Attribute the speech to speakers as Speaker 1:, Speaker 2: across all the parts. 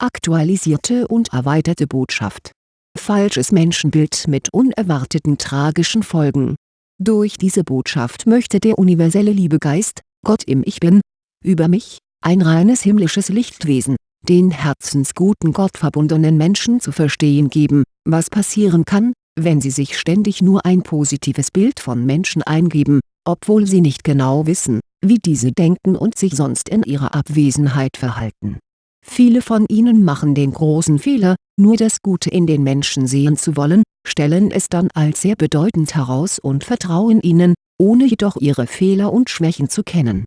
Speaker 1: aktualisierte und erweiterte Botschaft. Falsches Menschenbild mit unerwarteten tragischen Folgen Durch diese Botschaft möchte der universelle Liebegeist, Gott im Ich Bin, über mich, ein reines himmlisches Lichtwesen, den herzensguten gottverbundenen Menschen zu verstehen geben, was passieren kann, wenn sie sich ständig nur ein positives Bild von Menschen eingeben, obwohl sie nicht genau wissen, wie diese denken und sich sonst in ihrer Abwesenheit verhalten. Viele von ihnen machen den großen Fehler, nur das Gute in den Menschen sehen zu wollen, stellen es dann als sehr bedeutend heraus und vertrauen ihnen, ohne jedoch ihre Fehler und Schwächen zu kennen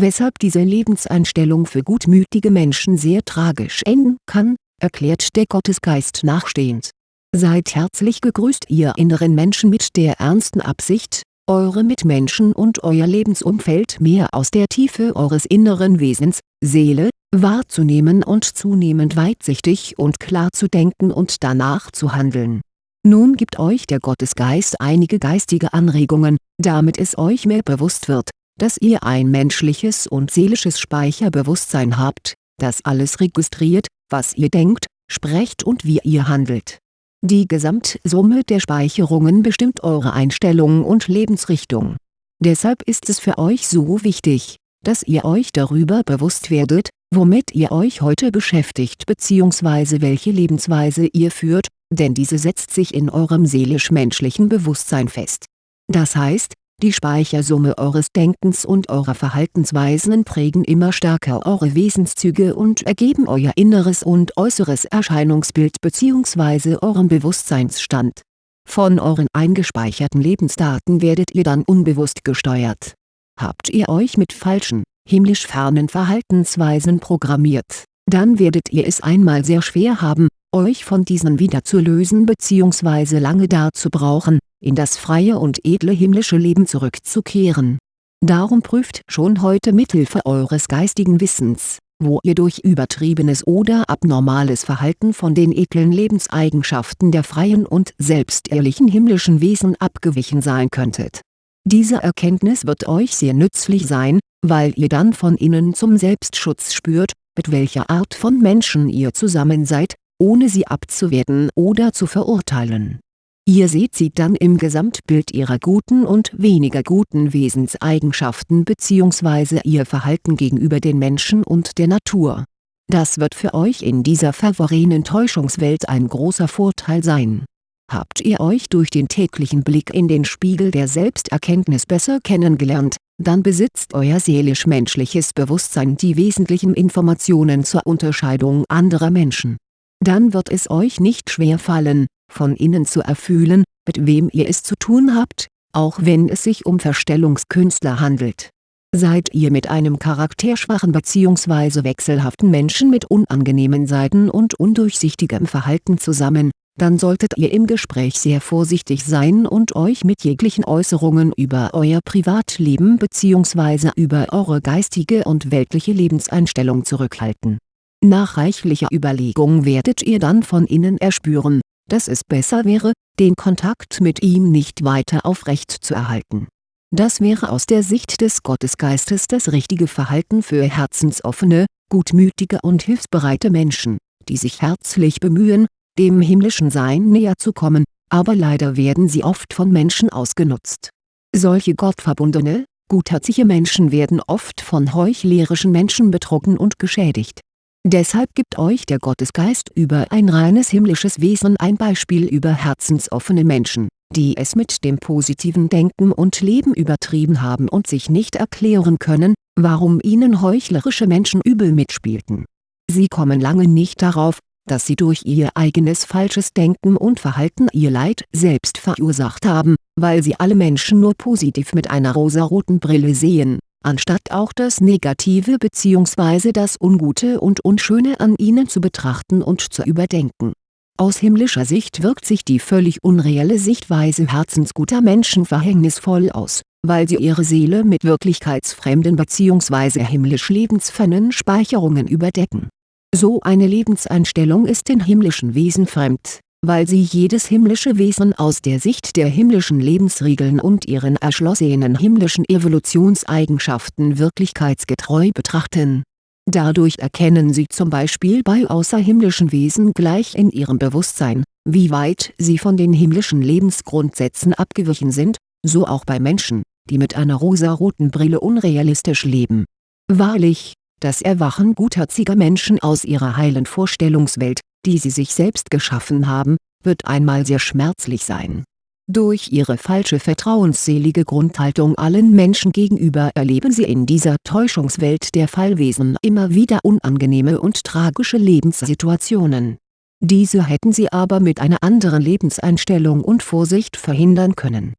Speaker 1: weshalb diese Lebenseinstellung für gutmütige Menschen sehr tragisch enden kann, erklärt der Gottesgeist nachstehend. Seid herzlich gegrüßt ihr inneren Menschen mit der ernsten Absicht, eure Mitmenschen und euer Lebensumfeld mehr aus der Tiefe eures inneren Wesens, Seele, wahrzunehmen und zunehmend weitsichtig und klar zu denken und danach zu handeln. Nun gibt euch der Gottesgeist einige geistige Anregungen, damit es euch mehr bewusst wird, dass ihr ein menschliches und seelisches Speicherbewusstsein habt, das alles registriert, was ihr denkt, sprecht und wie ihr handelt. Die Gesamtsumme der Speicherungen bestimmt eure Einstellung und Lebensrichtung. Deshalb ist es für euch so wichtig, dass ihr euch darüber bewusst werdet, womit ihr euch heute beschäftigt bzw. welche Lebensweise ihr führt, denn diese setzt sich in eurem seelisch-menschlichen Bewusstsein fest. Das heißt, die Speichersumme eures Denkens und eurer Verhaltensweisen prägen immer stärker eure Wesenszüge und ergeben euer inneres und äußeres Erscheinungsbild bzw. euren Bewusstseinsstand. Von euren eingespeicherten Lebensdaten werdet ihr dann unbewusst gesteuert. Habt ihr euch mit falschen, himmlisch fernen Verhaltensweisen programmiert, dann werdet ihr es einmal sehr schwer haben, euch von diesen wieder zu lösen bzw. lange dazu brauchen, in das freie und edle himmlische Leben zurückzukehren. Darum prüft schon heute mithilfe eures geistigen Wissens, wo ihr durch übertriebenes oder abnormales Verhalten von den edlen Lebenseigenschaften der freien und selbstehrlichen himmlischen Wesen abgewichen sein könntet. Diese Erkenntnis wird euch sehr nützlich sein, weil ihr dann von innen zum Selbstschutz spürt, mit welcher Art von Menschen ihr zusammen seid, ohne sie abzuwerten oder zu verurteilen. Ihr seht sie dann im Gesamtbild ihrer guten und weniger guten Wesenseigenschaften bzw. ihr Verhalten gegenüber den Menschen und der Natur. Das wird für euch in dieser verworrenen Täuschungswelt ein großer Vorteil sein. Habt ihr euch durch den täglichen Blick in den Spiegel der Selbsterkenntnis besser kennengelernt, dann besitzt euer seelisch-menschliches Bewusstsein die wesentlichen Informationen zur Unterscheidung anderer Menschen dann wird es euch nicht schwer fallen, von innen zu erfühlen, mit wem ihr es zu tun habt, auch wenn es sich um Verstellungskünstler handelt. Seid ihr mit einem charakterschwachen bzw. wechselhaften Menschen mit unangenehmen Seiten und undurchsichtigem Verhalten zusammen, dann solltet ihr im Gespräch sehr vorsichtig sein und euch mit jeglichen Äußerungen über euer Privatleben bzw. über eure geistige und weltliche Lebenseinstellung zurückhalten nach reichlicher Überlegung werdet ihr dann von innen erspüren, dass es besser wäre, den Kontakt mit ihm nicht weiter aufrecht zu erhalten. Das wäre aus der Sicht des Gottesgeistes das richtige Verhalten für herzensoffene, gutmütige und hilfsbereite Menschen, die sich herzlich bemühen, dem himmlischen Sein näher zu kommen, aber leider werden sie oft von Menschen ausgenutzt. Solche gottverbundene, gutherzige Menschen werden oft von heuchlerischen Menschen betrogen und geschädigt Deshalb gibt euch der Gottesgeist über ein reines himmlisches Wesen ein Beispiel über herzensoffene Menschen, die es mit dem positiven Denken und Leben übertrieben haben und sich nicht erklären können, warum ihnen heuchlerische Menschen übel mitspielten. Sie kommen lange nicht darauf, dass sie durch ihr eigenes falsches Denken und Verhalten ihr Leid selbst verursacht haben, weil sie alle Menschen nur positiv mit einer rosaroten Brille sehen anstatt auch das Negative bzw. das Ungute und Unschöne an ihnen zu betrachten und zu überdenken. Aus himmlischer Sicht wirkt sich die völlig unreelle Sichtweise herzensguter Menschen verhängnisvoll aus, weil sie ihre Seele mit wirklichkeitsfremden bzw. himmlisch lebensfernen Speicherungen überdecken. So eine Lebenseinstellung ist den himmlischen Wesen fremd weil sie jedes himmlische Wesen aus der Sicht der himmlischen Lebensregeln und ihren erschlossenen himmlischen Evolutionseigenschaften wirklichkeitsgetreu betrachten. Dadurch erkennen sie zum Beispiel bei außerhimmlischen Wesen gleich in ihrem Bewusstsein, wie weit sie von den himmlischen Lebensgrundsätzen abgewichen sind, so auch bei Menschen, die mit einer rosaroten Brille unrealistisch leben. Wahrlich, das Erwachen gutherziger Menschen aus ihrer heilen Vorstellungswelt, die sie sich selbst geschaffen haben, wird einmal sehr schmerzlich sein. Durch ihre falsche vertrauensselige Grundhaltung allen Menschen gegenüber erleben sie in dieser Täuschungswelt der Fallwesen immer wieder unangenehme und tragische Lebenssituationen. Diese hätten sie aber mit einer anderen Lebenseinstellung und Vorsicht verhindern können.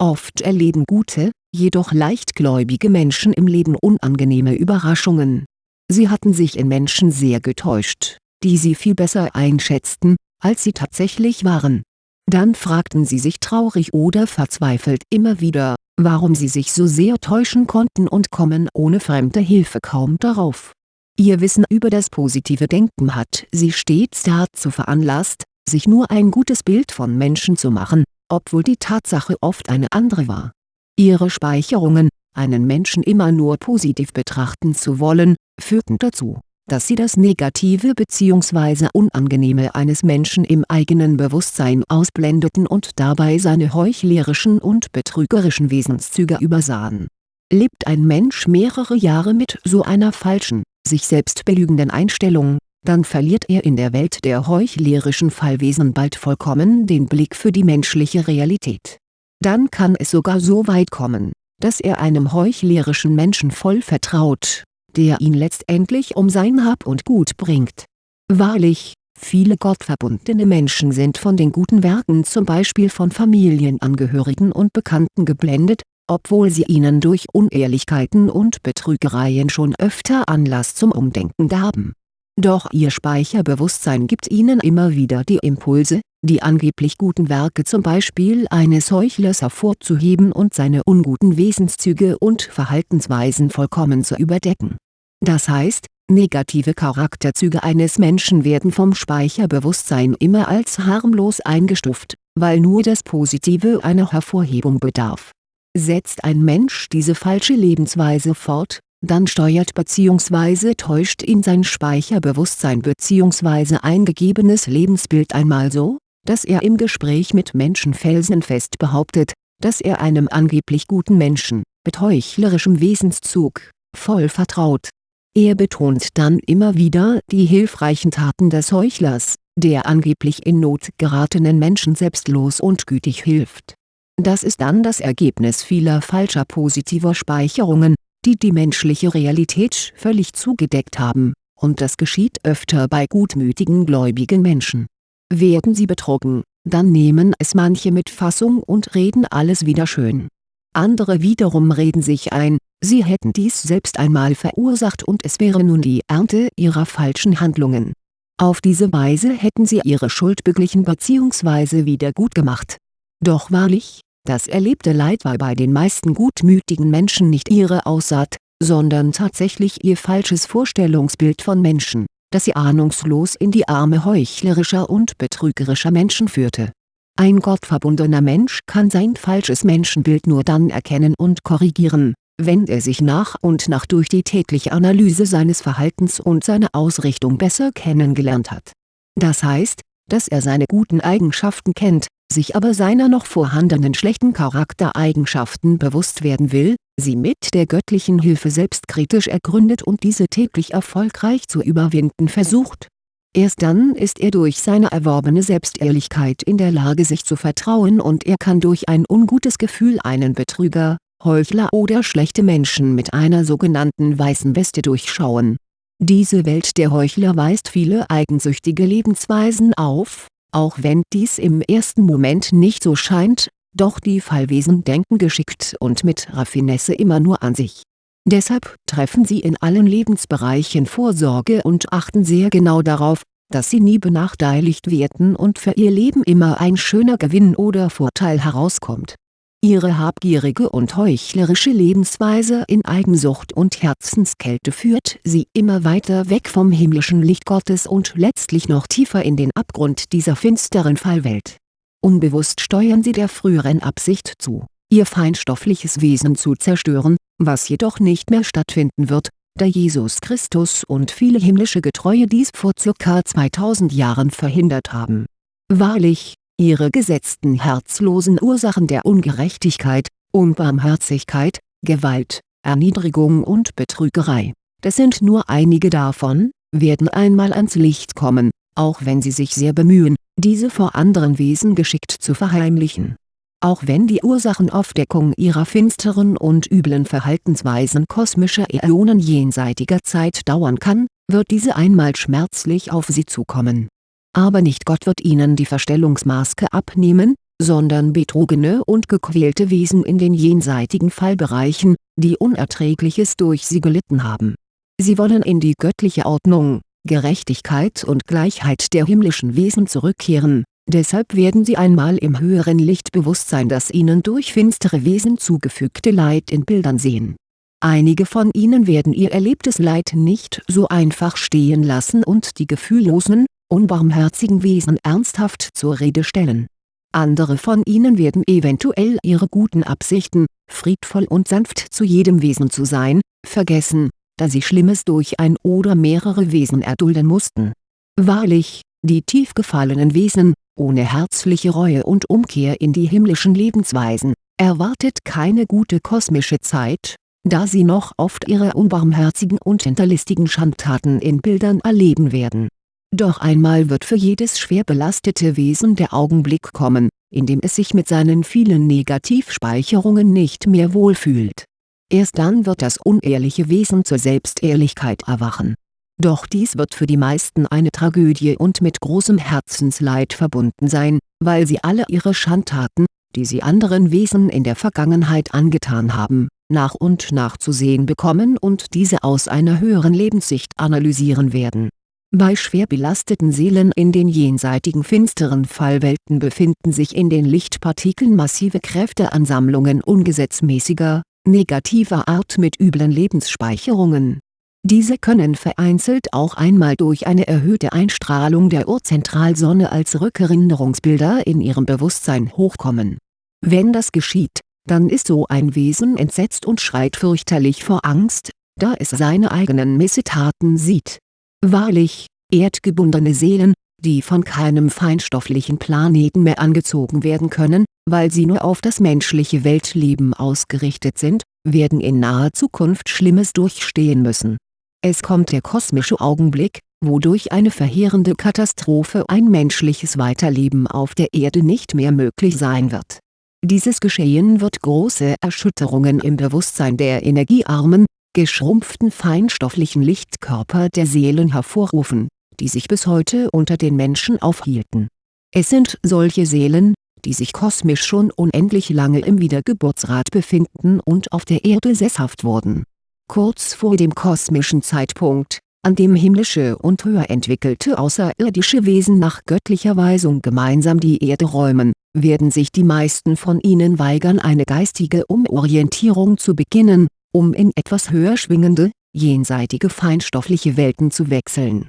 Speaker 1: Oft erleben gute, jedoch leichtgläubige Menschen im Leben unangenehme Überraschungen. Sie hatten sich in Menschen sehr getäuscht, die sie viel besser einschätzten, als sie tatsächlich waren. Dann fragten sie sich traurig oder verzweifelt immer wieder, warum sie sich so sehr täuschen konnten und kommen ohne fremde Hilfe kaum darauf. Ihr Wissen über das positive Denken hat sie stets dazu veranlasst, sich nur ein gutes Bild von Menschen zu machen, obwohl die Tatsache oft eine andere war. Ihre Speicherungen, einen Menschen immer nur positiv betrachten zu wollen, führten dazu dass sie das Negative bzw. Unangenehme eines Menschen im eigenen Bewusstsein ausblendeten und dabei seine heuchlerischen und betrügerischen Wesenszüge übersahen. Lebt ein Mensch mehrere Jahre mit so einer falschen, sich selbst belügenden Einstellung, dann verliert er in der Welt der heuchlerischen Fallwesen bald vollkommen den Blick für die menschliche Realität. Dann kann es sogar so weit kommen, dass er einem heuchlerischen Menschen voll vertraut der ihn letztendlich um sein Hab und Gut bringt. Wahrlich, viele gottverbundene Menschen sind von den guten Werken zum Beispiel von Familienangehörigen und Bekannten geblendet, obwohl sie ihnen durch Unehrlichkeiten und Betrügereien schon öfter Anlass zum Umdenken gaben. Doch ihr Speicherbewusstsein gibt ihnen immer wieder die Impulse, die angeblich guten Werke zum Beispiel eines Heuchlers hervorzuheben und seine unguten Wesenszüge und Verhaltensweisen vollkommen zu überdecken das heißt, negative Charakterzüge eines Menschen werden vom Speicherbewusstsein immer als harmlos eingestuft, weil nur das Positive einer Hervorhebung bedarf. Setzt ein Mensch diese falsche Lebensweise fort, dann steuert bzw. täuscht ihn sein Speicherbewusstsein bzw. eingegebenes Lebensbild einmal so, dass er im Gespräch mit Menschen felsenfest behauptet, dass er einem angeblich guten Menschen, mit heuchlerischem Wesenszug, voll vertraut er betont dann immer wieder die hilfreichen Taten des Heuchlers, der angeblich in Not geratenen Menschen selbstlos und gütig hilft. Das ist dann das Ergebnis vieler falscher positiver Speicherungen, die die menschliche Realität völlig zugedeckt haben, und das geschieht öfter bei gutmütigen gläubigen Menschen. Werden sie betrogen, dann nehmen es manche mit Fassung und reden alles wieder schön. Andere wiederum reden sich ein, Sie hätten dies selbst einmal verursacht und es wäre nun die Ernte ihrer falschen Handlungen. Auf diese Weise hätten sie ihre Schuld beglichen bzw. wiedergutgemacht. Doch wahrlich, das erlebte Leid war bei den meisten gutmütigen Menschen nicht ihre Aussaat, sondern tatsächlich ihr falsches Vorstellungsbild von Menschen, das sie ahnungslos in die Arme heuchlerischer und betrügerischer Menschen führte. Ein gottverbundener Mensch kann sein falsches Menschenbild nur dann erkennen und korrigieren, wenn er sich nach und nach durch die tägliche Analyse seines Verhaltens und seine Ausrichtung besser kennengelernt hat. Das heißt, dass er seine guten Eigenschaften kennt, sich aber seiner noch vorhandenen schlechten Charaktereigenschaften bewusst werden will, sie mit der göttlichen Hilfe selbstkritisch ergründet und diese täglich erfolgreich zu überwinden versucht. Erst dann ist er durch seine erworbene Selbstehrlichkeit in der Lage sich zu vertrauen und er kann durch ein ungutes Gefühl einen Betrüger, Heuchler oder schlechte Menschen mit einer sogenannten weißen Weste durchschauen. Diese Welt der Heuchler weist viele eigensüchtige Lebensweisen auf, auch wenn dies im ersten Moment nicht so scheint, doch die Fallwesen denken geschickt und mit Raffinesse immer nur an sich. Deshalb treffen sie in allen Lebensbereichen Vorsorge und achten sehr genau darauf, dass sie nie benachteiligt werden und für ihr Leben immer ein schöner Gewinn oder Vorteil herauskommt Ihre habgierige und heuchlerische Lebensweise in Eigensucht und Herzenskälte führt sie immer weiter weg vom himmlischen Licht Gottes und letztlich noch tiefer in den Abgrund dieser finsteren Fallwelt. Unbewusst steuern sie der früheren Absicht zu, ihr feinstoffliches Wesen zu zerstören, was jedoch nicht mehr stattfinden wird, da Jesus Christus und viele himmlische Getreue dies vor ca. 2000 Jahren verhindert haben. Wahrlich, ihre gesetzten herzlosen Ursachen der Ungerechtigkeit, Unbarmherzigkeit, Gewalt, Erniedrigung und Betrügerei, das sind nur einige davon, werden einmal ans Licht kommen, auch wenn sie sich sehr bemühen, diese vor anderen Wesen geschickt zu verheimlichen. Auch wenn die Ursachenaufdeckung ihrer finsteren und üblen Verhaltensweisen kosmischer Äonen jenseitiger Zeit dauern kann, wird diese einmal schmerzlich auf sie zukommen. Aber nicht Gott wird ihnen die Verstellungsmaske abnehmen, sondern betrogene und gequälte Wesen in den jenseitigen Fallbereichen, die Unerträgliches durch sie gelitten haben. Sie wollen in die göttliche Ordnung, Gerechtigkeit und Gleichheit der himmlischen Wesen zurückkehren, deshalb werden sie einmal im höheren Lichtbewusstsein das ihnen durch finstere Wesen zugefügte Leid in Bildern sehen. Einige von ihnen werden ihr erlebtes Leid nicht so einfach stehen lassen und die gefühllosen, unbarmherzigen Wesen ernsthaft zur Rede stellen. Andere von ihnen werden eventuell ihre guten Absichten, friedvoll und sanft zu jedem Wesen zu sein, vergessen, da sie Schlimmes durch ein oder mehrere Wesen erdulden mussten. Wahrlich, die tief gefallenen Wesen, ohne herzliche Reue und Umkehr in die himmlischen Lebensweisen, erwartet keine gute kosmische Zeit, da sie noch oft ihre unbarmherzigen und hinterlistigen Schandtaten in Bildern erleben werden. Doch einmal wird für jedes schwer belastete Wesen der Augenblick kommen, in dem es sich mit seinen vielen Negativspeicherungen nicht mehr wohlfühlt. Erst dann wird das unehrliche Wesen zur Selbstehrlichkeit erwachen doch dies wird für die meisten eine Tragödie und mit großem Herzensleid verbunden sein, weil sie alle ihre Schandtaten, die sie anderen Wesen in der Vergangenheit angetan haben, nach und nach zu sehen bekommen und diese aus einer höheren Lebenssicht analysieren werden. Bei schwer belasteten Seelen in den jenseitigen finsteren Fallwelten befinden sich in den Lichtpartikeln massive Kräfteansammlungen ungesetzmäßiger, negativer Art mit üblen Lebensspeicherungen diese können vereinzelt auch einmal durch eine erhöhte Einstrahlung der Urzentralsonne als Rückerinnerungsbilder in ihrem Bewusstsein hochkommen. Wenn das geschieht, dann ist so ein Wesen entsetzt und schreit fürchterlich vor Angst, da es seine eigenen Missetaten sieht. Wahrlich, erdgebundene Seelen, die von keinem feinstofflichen Planeten mehr angezogen werden können, weil sie nur auf das menschliche Weltleben ausgerichtet sind, werden in naher Zukunft Schlimmes durchstehen müssen es kommt der kosmische Augenblick, wodurch eine verheerende Katastrophe ein menschliches Weiterleben auf der Erde nicht mehr möglich sein wird. Dieses Geschehen wird große Erschütterungen im Bewusstsein der energiearmen, geschrumpften feinstofflichen Lichtkörper der Seelen hervorrufen, die sich bis heute unter den Menschen aufhielten. Es sind solche Seelen, die sich kosmisch schon unendlich lange im Wiedergeburtsrat befinden und auf der Erde sesshaft wurden kurz vor dem kosmischen Zeitpunkt, an dem himmlische und höher entwickelte außerirdische Wesen nach göttlicher Weisung gemeinsam die Erde räumen, werden sich die meisten von ihnen weigern eine geistige Umorientierung zu beginnen, um in etwas höher schwingende, jenseitige feinstoffliche Welten zu wechseln.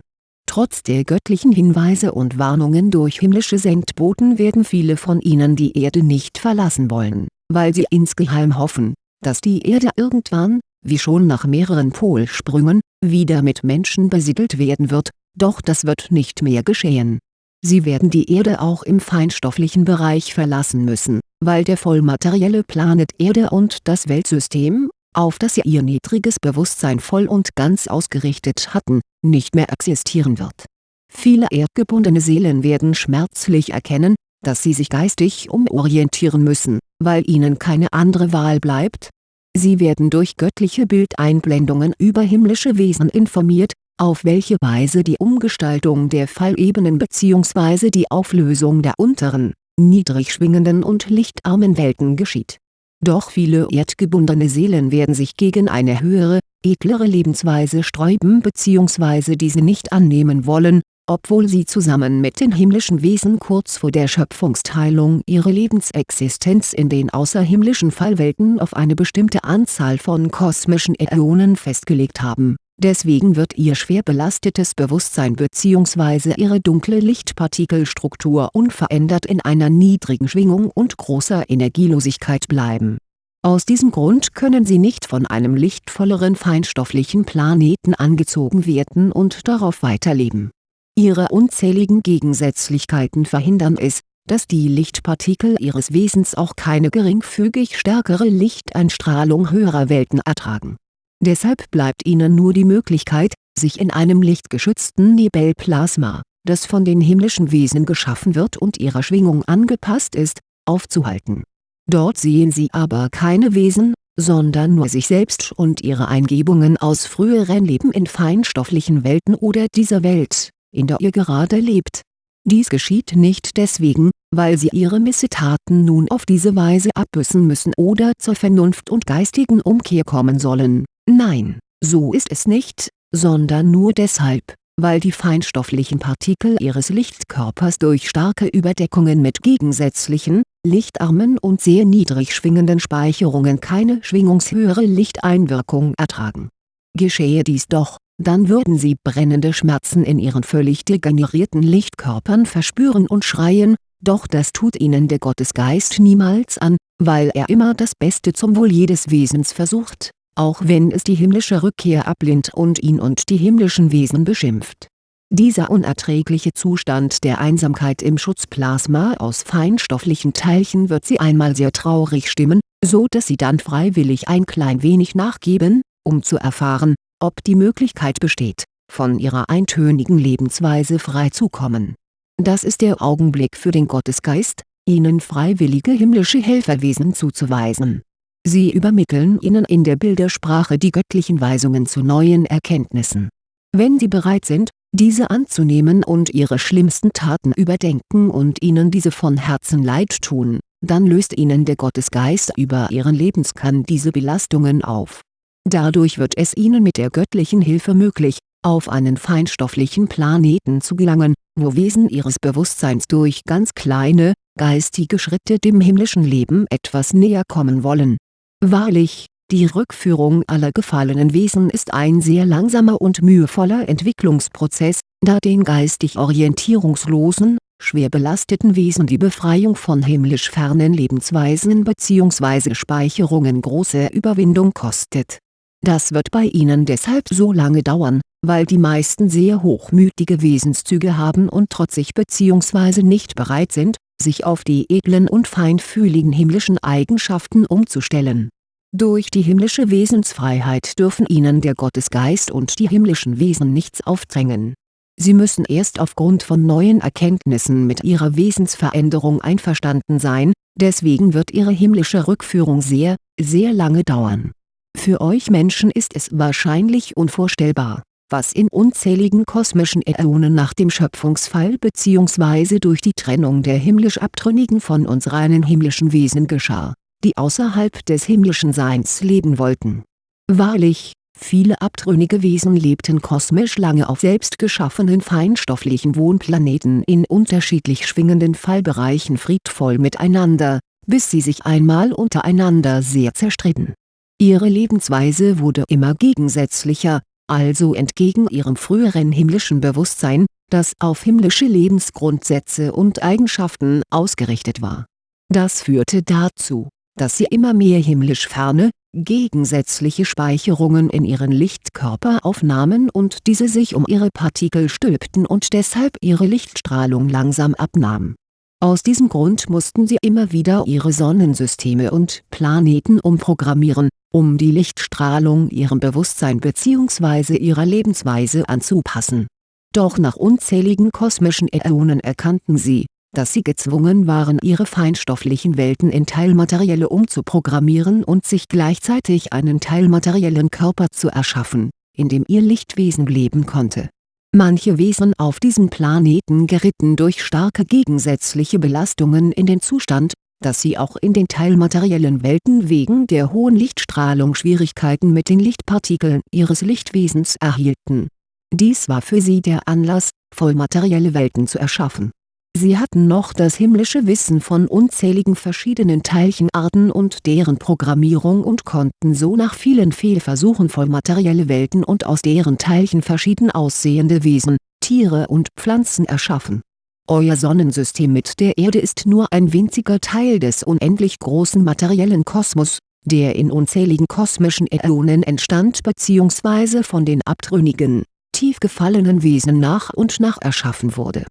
Speaker 1: Trotz der göttlichen Hinweise und Warnungen durch himmlische Sendboten werden viele von ihnen die Erde nicht verlassen wollen, weil sie insgeheim hoffen, dass die Erde irgendwann, wie schon nach mehreren Polsprüngen, wieder mit Menschen besiedelt werden wird, doch das wird nicht mehr geschehen. Sie werden die Erde auch im feinstofflichen Bereich verlassen müssen, weil der vollmaterielle Planet Erde und das Weltsystem, auf das sie ihr niedriges Bewusstsein voll und ganz ausgerichtet hatten, nicht mehr existieren wird. Viele erdgebundene Seelen werden schmerzlich erkennen, dass sie sich geistig umorientieren müssen, weil ihnen keine andere Wahl bleibt, Sie werden durch göttliche Bildeinblendungen über himmlische Wesen informiert, auf welche Weise die Umgestaltung der Fallebenen bzw. die Auflösung der unteren, niedrig schwingenden und lichtarmen Welten geschieht. Doch viele erdgebundene Seelen werden sich gegen eine höhere, edlere Lebensweise sträuben bzw. diese nicht annehmen wollen, obwohl sie zusammen mit den himmlischen Wesen kurz vor der Schöpfungsteilung ihre Lebensexistenz in den außerhimmlischen Fallwelten auf eine bestimmte Anzahl von kosmischen Äonen festgelegt haben, deswegen wird ihr schwer belastetes Bewusstsein bzw. ihre dunkle Lichtpartikelstruktur unverändert in einer niedrigen Schwingung und großer Energielosigkeit bleiben Aus diesem Grund können sie nicht von einem lichtvolleren feinstofflichen Planeten angezogen werden und darauf weiterleben. Ihre unzähligen Gegensätzlichkeiten verhindern es, dass die Lichtpartikel ihres Wesens auch keine geringfügig stärkere Lichteinstrahlung höherer Welten ertragen. Deshalb bleibt ihnen nur die Möglichkeit, sich in einem lichtgeschützten Nebelplasma, das von den himmlischen Wesen geschaffen wird und ihrer Schwingung angepasst ist, aufzuhalten. Dort sehen sie aber keine Wesen, sondern nur sich selbst und ihre Eingebungen aus früheren Leben in feinstofflichen Welten oder dieser Welt, in der ihr gerade lebt. Dies geschieht nicht deswegen, weil sie ihre Missetaten nun auf diese Weise abbüßen müssen oder zur Vernunft und geistigen Umkehr kommen sollen, nein, so ist es nicht, sondern nur deshalb, weil die feinstofflichen Partikel ihres Lichtkörpers durch starke Überdeckungen mit gegensätzlichen, lichtarmen und sehr niedrig schwingenden Speicherungen keine schwingungshöhere Lichteinwirkung ertragen. Geschehe dies doch, dann würden sie brennende Schmerzen in ihren völlig degenerierten Lichtkörpern verspüren und schreien, doch das tut ihnen der Gottesgeist niemals an, weil er immer das Beste zum Wohl jedes Wesens versucht auch wenn es die himmlische Rückkehr ablehnt und ihn und die himmlischen Wesen beschimpft. Dieser unerträgliche Zustand der Einsamkeit im Schutzplasma aus feinstofflichen Teilchen wird sie einmal sehr traurig stimmen, so dass sie dann freiwillig ein klein wenig nachgeben, um zu erfahren, ob die Möglichkeit besteht, von ihrer eintönigen Lebensweise freizukommen. Das ist der Augenblick für den Gottesgeist, ihnen freiwillige himmlische Helferwesen zuzuweisen Sie übermitteln ihnen in der Bildersprache die göttlichen Weisungen zu neuen Erkenntnissen. Wenn sie bereit sind, diese anzunehmen und ihre schlimmsten Taten überdenken und ihnen diese von Herzen leid tun, dann löst ihnen der Gottesgeist über ihren Lebenskern diese Belastungen auf. Dadurch wird es ihnen mit der göttlichen Hilfe möglich, auf einen feinstofflichen Planeten zu gelangen, wo Wesen ihres Bewusstseins durch ganz kleine, geistige Schritte dem himmlischen Leben etwas näher kommen wollen Wahrlich, die Rückführung aller gefallenen Wesen ist ein sehr langsamer und mühevoller Entwicklungsprozess, da den geistig orientierungslosen, schwer belasteten Wesen die Befreiung von himmlisch fernen Lebensweisen bzw. Speicherungen große Überwindung kostet. Das wird bei ihnen deshalb so lange dauern, weil die meisten sehr hochmütige Wesenszüge haben und trotzig bzw. nicht bereit sind, sich auf die edlen und feinfühligen himmlischen Eigenschaften umzustellen. Durch die himmlische Wesensfreiheit dürfen ihnen der Gottesgeist und die himmlischen Wesen nichts aufdrängen. Sie müssen erst aufgrund von neuen Erkenntnissen mit ihrer Wesensveränderung einverstanden sein, deswegen wird ihre himmlische Rückführung sehr, sehr lange dauern. Für euch Menschen ist es wahrscheinlich unvorstellbar was in unzähligen kosmischen Äonen nach dem Schöpfungsfall bzw. durch die Trennung der himmlisch Abtrünnigen von uns reinen himmlischen Wesen geschah, die außerhalb des himmlischen Seins leben wollten. Wahrlich, viele abtrünnige Wesen lebten kosmisch lange auf selbst geschaffenen feinstofflichen Wohnplaneten in unterschiedlich schwingenden Fallbereichen friedvoll miteinander, bis sie sich einmal untereinander sehr zerstritten. Ihre Lebensweise wurde immer gegensätzlicher, also entgegen ihrem früheren himmlischen Bewusstsein, das auf himmlische Lebensgrundsätze und Eigenschaften ausgerichtet war. Das führte dazu, dass sie immer mehr himmlisch ferne, gegensätzliche Speicherungen in ihren Lichtkörper aufnahmen und diese sich um ihre Partikel stülpten und deshalb ihre Lichtstrahlung langsam abnahm aus diesem Grund mussten sie immer wieder ihre Sonnensysteme und Planeten umprogrammieren, um die Lichtstrahlung ihrem Bewusstsein bzw. ihrer Lebensweise anzupassen. Doch nach unzähligen kosmischen Äonen erkannten sie, dass sie gezwungen waren ihre feinstofflichen Welten in teilmaterielle umzuprogrammieren und sich gleichzeitig einen teilmateriellen Körper zu erschaffen, in dem ihr Lichtwesen leben konnte Manche Wesen auf diesem Planeten geritten durch starke gegensätzliche Belastungen in den Zustand, dass sie auch in den teilmateriellen Welten wegen der hohen Lichtstrahlung Schwierigkeiten mit den Lichtpartikeln ihres Lichtwesens erhielten. Dies war für sie der Anlass, vollmaterielle Welten zu erschaffen Sie hatten noch das himmlische Wissen von unzähligen verschiedenen Teilchenarten und deren Programmierung und konnten so nach vielen Fehlversuchen vollmaterielle Welten und aus deren Teilchen verschieden aussehende Wesen, Tiere und Pflanzen erschaffen. Euer Sonnensystem mit der Erde ist nur ein winziger Teil des unendlich großen materiellen Kosmos, der in unzähligen kosmischen Äonen entstand bzw. von den abtrünnigen, tief gefallenen Wesen nach und nach erschaffen wurde.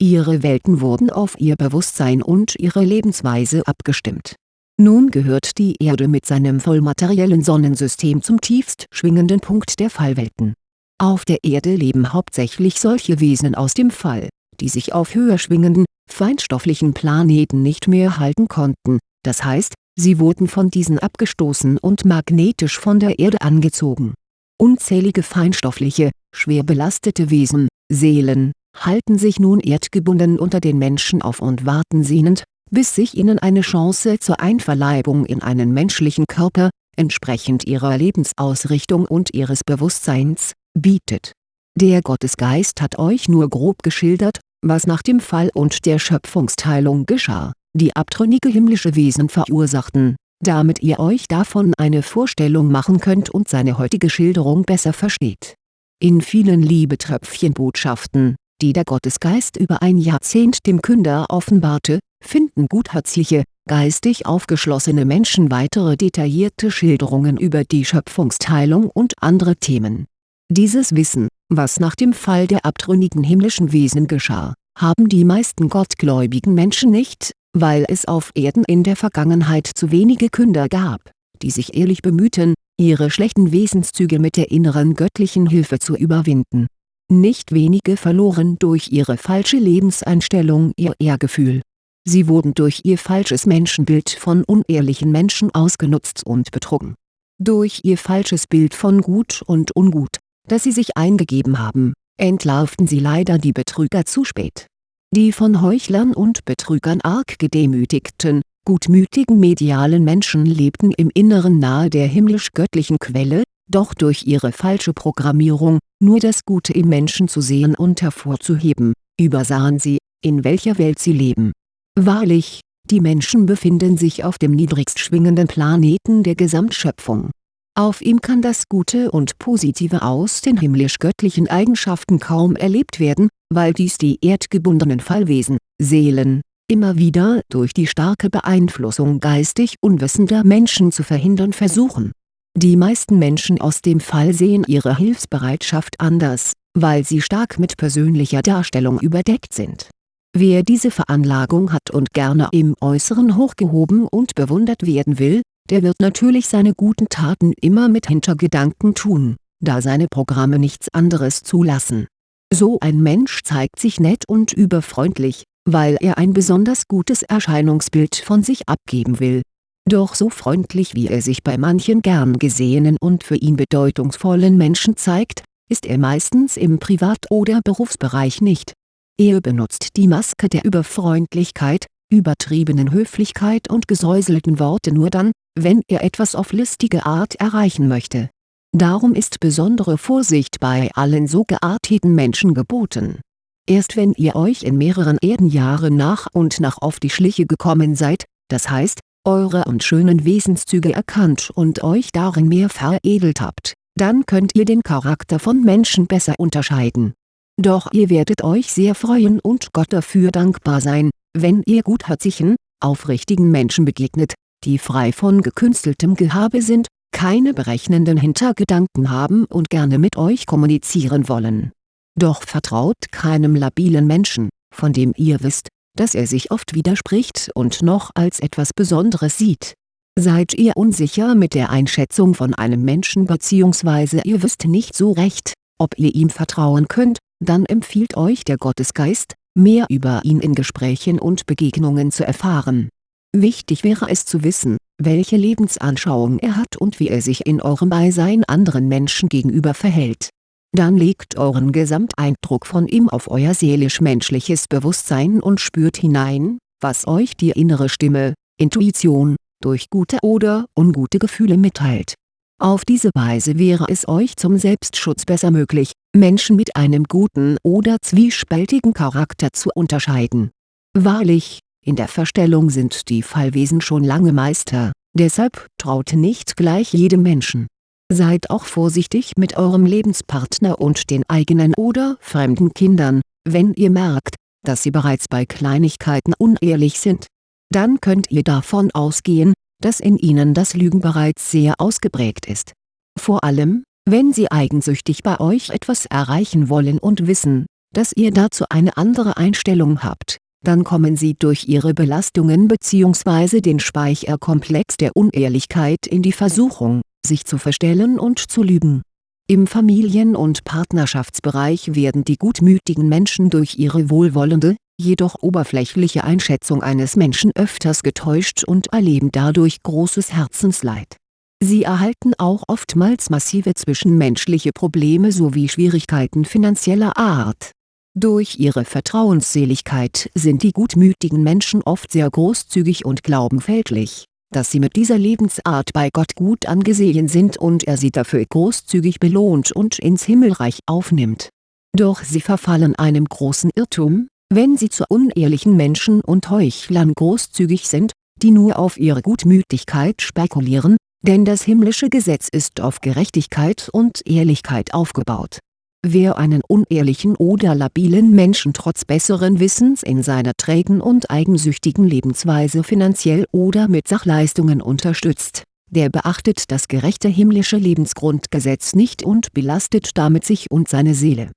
Speaker 1: Ihre Welten wurden auf ihr Bewusstsein und ihre Lebensweise abgestimmt. Nun gehört die Erde mit seinem vollmateriellen Sonnensystem zum tiefst schwingenden Punkt der Fallwelten. Auf der Erde leben hauptsächlich solche Wesen aus dem Fall, die sich auf höher schwingenden, feinstofflichen Planeten nicht mehr halten konnten, das heißt, sie wurden von diesen abgestoßen und magnetisch von der Erde angezogen. Unzählige feinstoffliche, schwer belastete Wesen, Seelen, halten sich nun erdgebunden unter den Menschen auf und warten sehnend, bis sich ihnen eine Chance zur Einverleibung in einen menschlichen Körper, entsprechend ihrer Lebensausrichtung und ihres Bewusstseins, bietet. Der Gottesgeist hat euch nur grob geschildert, was nach dem Fall und der Schöpfungsteilung geschah, die abtrünnige himmlische Wesen verursachten, damit ihr euch davon eine Vorstellung machen könnt und seine heutige Schilderung besser versteht. In vielen Liebetröpfchenbotschaften, die der Gottesgeist über ein Jahrzehnt dem Künder offenbarte, finden gutherzige, geistig aufgeschlossene Menschen weitere detaillierte Schilderungen über die Schöpfungsteilung und andere Themen. Dieses Wissen, was nach dem Fall der abtrünnigen himmlischen Wesen geschah, haben die meisten gottgläubigen Menschen nicht, weil es auf Erden in der Vergangenheit zu wenige Künder gab, die sich ehrlich bemühten, ihre schlechten Wesenszüge mit der inneren göttlichen Hilfe zu überwinden. Nicht wenige verloren durch ihre falsche Lebenseinstellung ihr Ehrgefühl Sie wurden durch ihr falsches Menschenbild von unehrlichen Menschen ausgenutzt und betrogen. Durch ihr falsches Bild von Gut und Ungut, das sie sich eingegeben haben, entlarvten sie leider die Betrüger zu spät. Die von Heuchlern und Betrügern arg gedemütigten, gutmütigen medialen Menschen lebten im Inneren nahe der himmlisch-göttlichen Quelle, doch durch ihre falsche Programmierung, nur das Gute im Menschen zu sehen und hervorzuheben, übersahen sie, in welcher Welt sie leben Wahrlich, die Menschen befinden sich auf dem niedrigst schwingenden Planeten der Gesamtschöpfung. Auf ihm kann das Gute und Positive aus den himmlisch-göttlichen Eigenschaften kaum erlebt werden, weil dies die erdgebundenen Fallwesen, Seelen, immer wieder durch die starke Beeinflussung geistig unwissender Menschen zu verhindern versuchen. Die meisten Menschen aus dem Fall sehen ihre Hilfsbereitschaft anders, weil sie stark mit persönlicher Darstellung überdeckt sind Wer diese Veranlagung hat und gerne im Äußeren hochgehoben und bewundert werden will, der wird natürlich seine guten Taten immer mit Hintergedanken tun, da seine Programme nichts anderes zulassen. So ein Mensch zeigt sich nett und überfreundlich, weil er ein besonders gutes Erscheinungsbild von sich abgeben will. Doch so freundlich wie er sich bei manchen gern gesehenen und für ihn bedeutungsvollen Menschen zeigt, ist er meistens im Privat- oder Berufsbereich nicht er benutzt die Maske der Überfreundlichkeit, übertriebenen Höflichkeit und gesäuselten Worte nur dann, wenn er etwas auf listige Art erreichen möchte. Darum ist besondere Vorsicht bei allen so gearteten Menschen geboten. Erst wenn ihr euch in mehreren Erdenjahren nach und nach auf die Schliche gekommen seid, das heißt, eure und schönen Wesenszüge erkannt und euch darin mehr veredelt habt, dann könnt ihr den Charakter von Menschen besser unterscheiden doch ihr werdet euch sehr freuen und Gott dafür dankbar sein, wenn ihr gutherzigen, aufrichtigen Menschen begegnet, die frei von gekünsteltem Gehabe sind, keine berechnenden Hintergedanken haben und gerne mit euch kommunizieren wollen. Doch vertraut keinem labilen Menschen, von dem ihr wisst, dass er sich oft widerspricht und noch als etwas Besonderes sieht. Seid ihr unsicher mit der Einschätzung von einem Menschen bzw. ihr wisst nicht so recht, ob ihr ihm vertrauen könnt, dann empfiehlt euch der Gottesgeist, mehr über ihn in Gesprächen und Begegnungen zu erfahren. Wichtig wäre es zu wissen, welche Lebensanschauung er hat und wie er sich in eurem Beisein anderen Menschen gegenüber verhält. Dann legt euren Gesamteindruck von ihm auf euer seelisch-menschliches Bewusstsein und spürt hinein, was euch die innere Stimme, Intuition, durch gute oder ungute Gefühle mitteilt auf diese Weise wäre es euch zum Selbstschutz besser möglich, Menschen mit einem guten oder zwiespältigen Charakter zu unterscheiden. Wahrlich, in der Verstellung sind die Fallwesen schon lange Meister, deshalb traut nicht gleich jedem Menschen. Seid auch vorsichtig mit eurem Lebenspartner und den eigenen oder fremden Kindern, wenn ihr merkt, dass sie bereits bei Kleinigkeiten unehrlich sind. Dann könnt ihr davon ausgehen, dass in ihnen das Lügen bereits sehr ausgeprägt ist. Vor allem, wenn sie eigensüchtig bei euch etwas erreichen wollen und wissen, dass ihr dazu eine andere Einstellung habt, dann kommen sie durch ihre Belastungen bzw. den Speicherkomplex der Unehrlichkeit in die Versuchung, sich zu verstellen und zu lügen. Im Familien- und Partnerschaftsbereich werden die gutmütigen Menschen durch ihre wohlwollende, jedoch oberflächliche Einschätzung eines Menschen öfters getäuscht und erleben dadurch großes Herzensleid. Sie erhalten auch oftmals massive zwischenmenschliche Probleme sowie Schwierigkeiten finanzieller Art. Durch ihre Vertrauensseligkeit sind die gutmütigen Menschen oft sehr großzügig und glauben fälschlich, dass sie mit dieser Lebensart bei Gott gut angesehen sind und er sie dafür großzügig belohnt und ins Himmelreich aufnimmt. Doch sie verfallen einem großen Irrtum, wenn sie zu unehrlichen Menschen und Heuchlern großzügig sind, die nur auf ihre Gutmütigkeit spekulieren, denn das himmlische Gesetz ist auf Gerechtigkeit und Ehrlichkeit aufgebaut. Wer einen unehrlichen oder labilen Menschen trotz besseren Wissens in seiner trägen und eigensüchtigen Lebensweise finanziell oder mit Sachleistungen unterstützt, der beachtet das gerechte himmlische Lebensgrundgesetz nicht und belastet damit sich und seine Seele.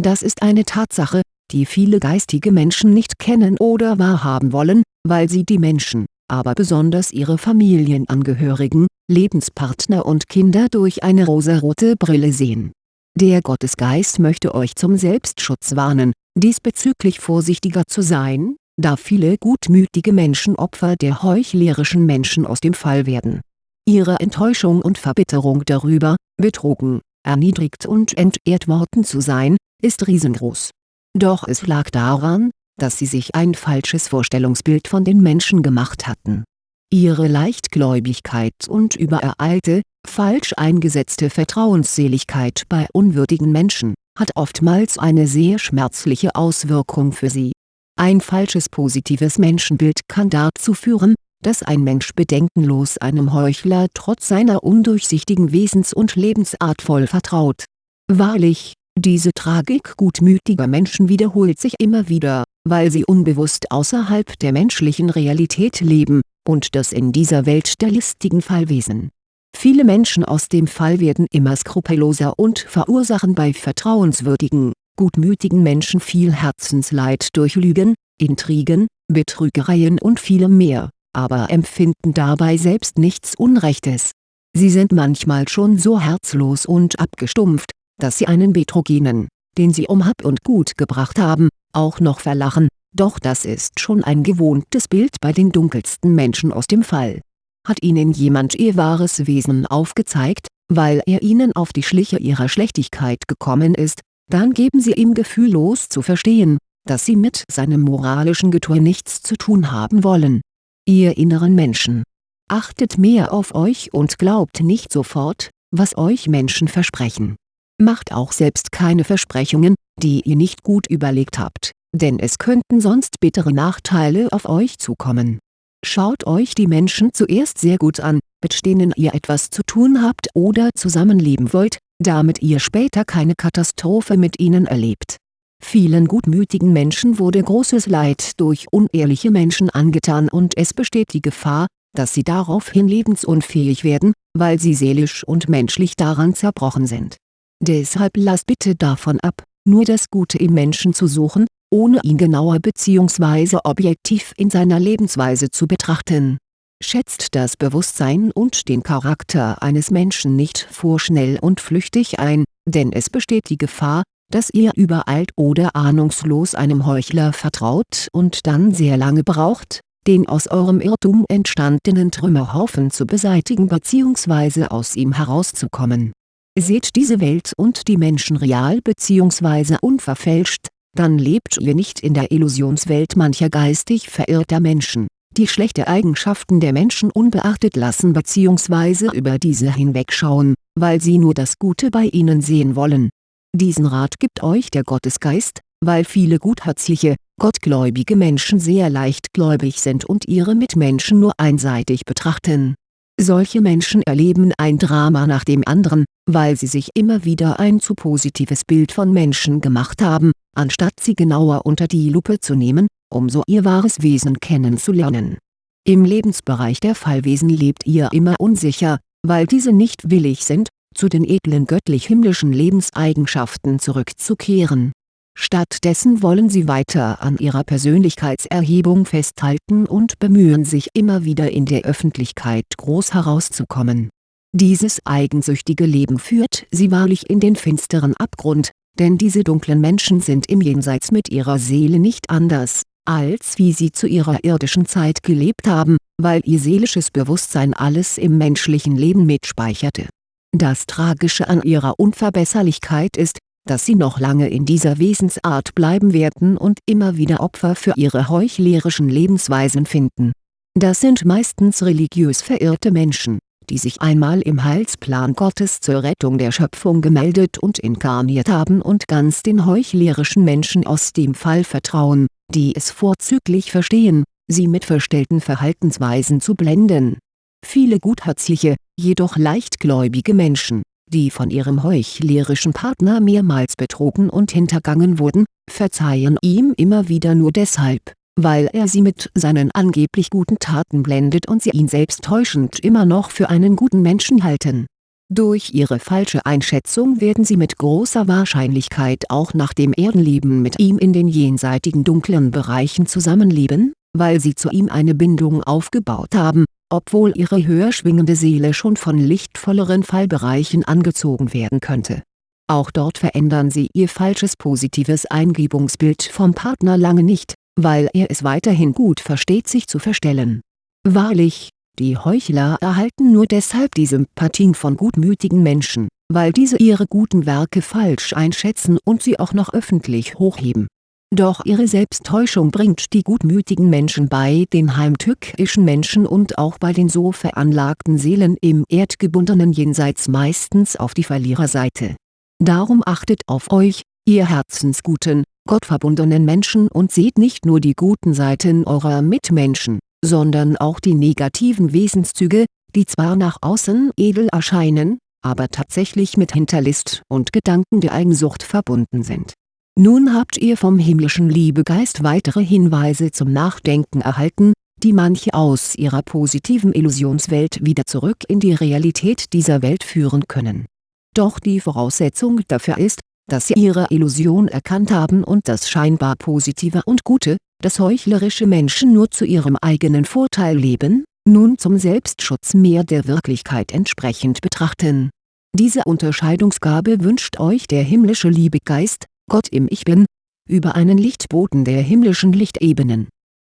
Speaker 1: Das ist eine Tatsache, die viele geistige Menschen nicht kennen oder wahrhaben wollen, weil sie die Menschen, aber besonders ihre Familienangehörigen, Lebenspartner und Kinder durch eine rosarote Brille sehen. Der Gottesgeist möchte euch zum Selbstschutz warnen, diesbezüglich vorsichtiger zu sein, da viele gutmütige Menschen Opfer der heuchlerischen Menschen aus dem Fall werden. Ihre Enttäuschung und Verbitterung darüber, betrogen, erniedrigt und entehrt worden zu sein, ist riesengroß doch es lag daran, dass sie sich ein falsches Vorstellungsbild von den Menschen gemacht hatten. Ihre Leichtgläubigkeit und übereilte, falsch eingesetzte Vertrauensseligkeit bei unwürdigen Menschen, hat oftmals eine sehr schmerzliche Auswirkung für sie. Ein falsches positives Menschenbild kann dazu führen, dass ein Mensch bedenkenlos einem Heuchler trotz seiner undurchsichtigen Wesens- und Lebensart voll vertraut. Wahrlich, diese Tragik gutmütiger Menschen wiederholt sich immer wieder, weil sie unbewusst außerhalb der menschlichen Realität leben, und das in dieser Welt der listigen Fallwesen. Viele Menschen aus dem Fall werden immer skrupelloser und verursachen bei vertrauenswürdigen, gutmütigen Menschen viel Herzensleid durch Lügen, Intrigen, Betrügereien und vielem mehr, aber empfinden dabei selbst nichts Unrechtes. Sie sind manchmal schon so herzlos und abgestumpft, dass sie einen Betrogenen, den sie um Hab und Gut gebracht haben, auch noch verlachen, doch das ist schon ein gewohntes Bild bei den dunkelsten Menschen aus dem Fall. Hat ihnen jemand ihr wahres Wesen aufgezeigt, weil er ihnen auf die Schliche ihrer Schlechtigkeit gekommen ist, dann geben sie ihm gefühllos zu verstehen, dass sie mit seinem moralischen Getue nichts zu tun haben wollen. Ihr inneren Menschen. Achtet mehr auf euch und glaubt nicht sofort, was euch Menschen versprechen Macht auch selbst keine Versprechungen, die ihr nicht gut überlegt habt, denn es könnten sonst bittere Nachteile auf euch zukommen. Schaut euch die Menschen zuerst sehr gut an, mit denen ihr etwas zu tun habt oder zusammenleben wollt, damit ihr später keine Katastrophe mit ihnen erlebt. Vielen gutmütigen Menschen wurde großes Leid durch unehrliche Menschen angetan und es besteht die Gefahr, dass sie daraufhin lebensunfähig werden, weil sie seelisch und menschlich daran zerbrochen sind Deshalb lasst bitte davon ab, nur das Gute im Menschen zu suchen, ohne ihn genauer bzw. objektiv in seiner Lebensweise zu betrachten. Schätzt das Bewusstsein und den Charakter eines Menschen nicht vorschnell und flüchtig ein, denn es besteht die Gefahr, dass ihr übereilt oder ahnungslos einem Heuchler vertraut und dann sehr lange braucht, den aus eurem Irrtum entstandenen Trümmerhaufen zu beseitigen bzw. aus ihm herauszukommen Seht diese Welt und die Menschen real bzw. unverfälscht, dann lebt ihr nicht in der Illusionswelt mancher geistig verirrter Menschen, die schlechte Eigenschaften der Menschen unbeachtet lassen bzw. über diese hinwegschauen, weil sie nur das Gute bei ihnen sehen wollen. Diesen Rat gibt euch der Gottesgeist, weil viele gutherzige, gottgläubige Menschen sehr leichtgläubig sind und ihre Mitmenschen nur einseitig betrachten solche Menschen erleben ein Drama nach dem anderen, weil sie sich immer wieder ein zu positives Bild von Menschen gemacht haben, anstatt sie genauer unter die Lupe zu nehmen, um so ihr wahres Wesen kennenzulernen. Im Lebensbereich der Fallwesen lebt ihr immer unsicher, weil diese nicht willig sind, zu den edlen göttlich-himmlischen Lebenseigenschaften zurückzukehren. Stattdessen wollen sie weiter an ihrer Persönlichkeitserhebung festhalten und bemühen sich immer wieder in der Öffentlichkeit groß herauszukommen. Dieses eigensüchtige Leben führt sie wahrlich in den finsteren Abgrund, denn diese dunklen Menschen sind im Jenseits mit ihrer Seele nicht anders, als wie sie zu ihrer irdischen Zeit gelebt haben, weil ihr seelisches Bewusstsein alles im menschlichen Leben mitspeicherte. Das Tragische an ihrer Unverbesserlichkeit ist, dass sie noch lange in dieser Wesensart bleiben werden und immer wieder Opfer für ihre heuchlerischen Lebensweisen finden. Das sind meistens religiös verirrte Menschen, die sich einmal im Heilsplan Gottes zur Rettung der Schöpfung gemeldet und inkarniert haben und ganz den heuchlerischen Menschen aus dem Fall vertrauen, die es vorzüglich verstehen, sie mit verstellten Verhaltensweisen zu blenden. Viele gutherzige, jedoch leichtgläubige Menschen die von ihrem heuchlerischen Partner mehrmals betrogen und hintergangen wurden, verzeihen ihm immer wieder nur deshalb, weil er sie mit seinen angeblich guten Taten blendet und sie ihn selbst täuschend immer noch für einen guten Menschen halten. Durch ihre falsche Einschätzung werden sie mit großer Wahrscheinlichkeit auch nach dem Erdenleben mit ihm in den jenseitigen dunklen Bereichen zusammenleben, weil sie zu ihm eine Bindung aufgebaut haben, obwohl ihre höher schwingende Seele schon von lichtvolleren Fallbereichen angezogen werden könnte. Auch dort verändern sie ihr falsches positives Eingebungsbild vom Partner lange nicht, weil er es weiterhin gut versteht sich zu verstellen. Wahrlich, die Heuchler erhalten nur deshalb die Sympathien von gutmütigen Menschen, weil diese ihre guten Werke falsch einschätzen und sie auch noch öffentlich hochheben doch ihre Selbsttäuschung bringt die gutmütigen Menschen bei den heimtückischen Menschen und auch bei den so veranlagten Seelen im erdgebundenen Jenseits meistens auf die Verliererseite. Darum achtet auf euch, ihr herzensguten, gottverbundenen Menschen und seht nicht nur die guten Seiten eurer Mitmenschen, sondern auch die negativen Wesenszüge, die zwar nach außen edel erscheinen, aber tatsächlich mit Hinterlist und Gedanken der Eigensucht verbunden sind nun habt ihr vom himmlischen Liebegeist weitere Hinweise zum Nachdenken erhalten, die manche aus ihrer positiven Illusionswelt wieder zurück in die Realität dieser Welt führen können. Doch die Voraussetzung dafür ist, dass sie ihre Illusion erkannt haben und das scheinbar Positive und Gute, das heuchlerische Menschen nur zu ihrem eigenen Vorteil leben, nun zum Selbstschutz mehr der Wirklichkeit entsprechend betrachten. Diese Unterscheidungsgabe wünscht euch der himmlische Liebegeist, Gott im Ich Bin, über einen Lichtboten der himmlischen Lichtebenen